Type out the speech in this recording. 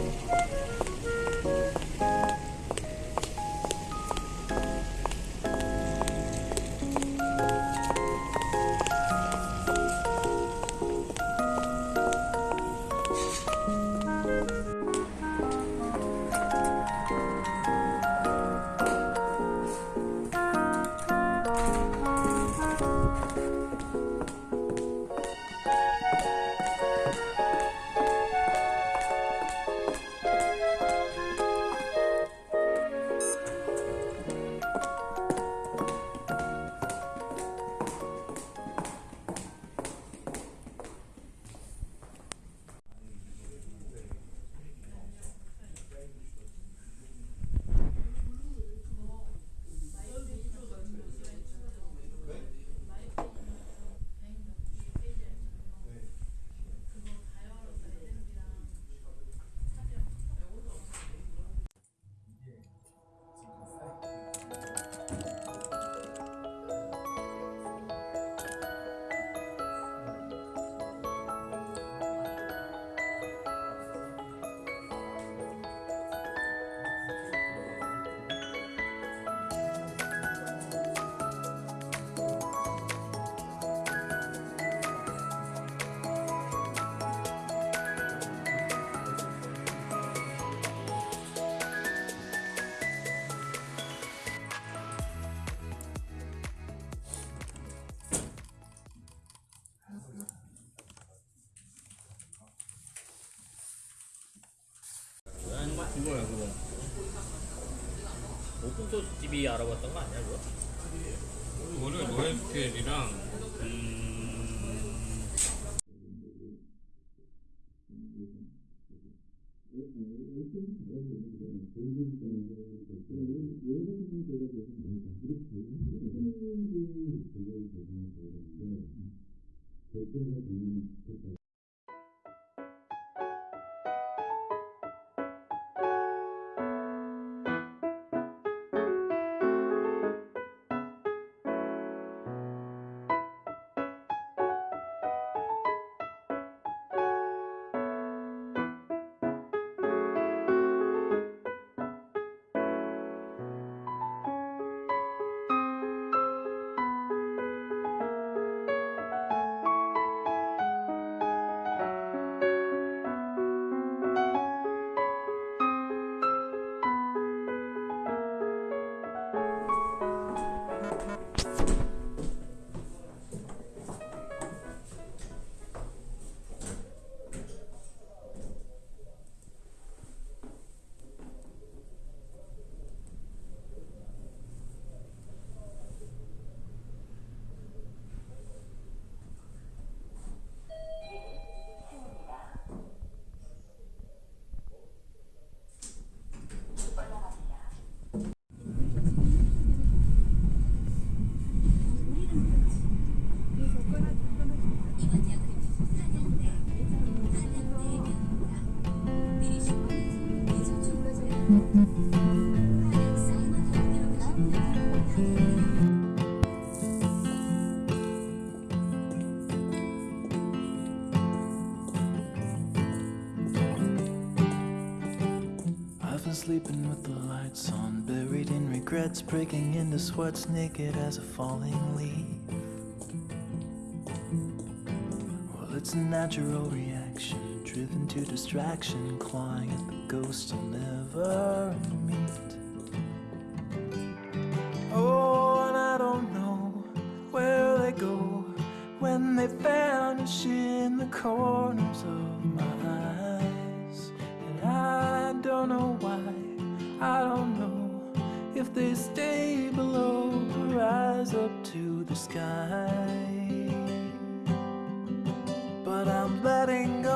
Bye. 그거야 그거. 오픈소스 집이 알아봤던 거 아니야 그거? 그거를 노에스켈이랑 음... I've been sleeping with the lights on, buried in regrets, breaking into sweats, naked as a falling leaf. Well, it's a natural reaction, driven to distraction, clawing at the ghosts I'll never meet. Oh, and I don't know where they go when they vanish in the corners of my eyes. And I don't know why, I don't know if they stay below or rise up to the sky. But I'm letting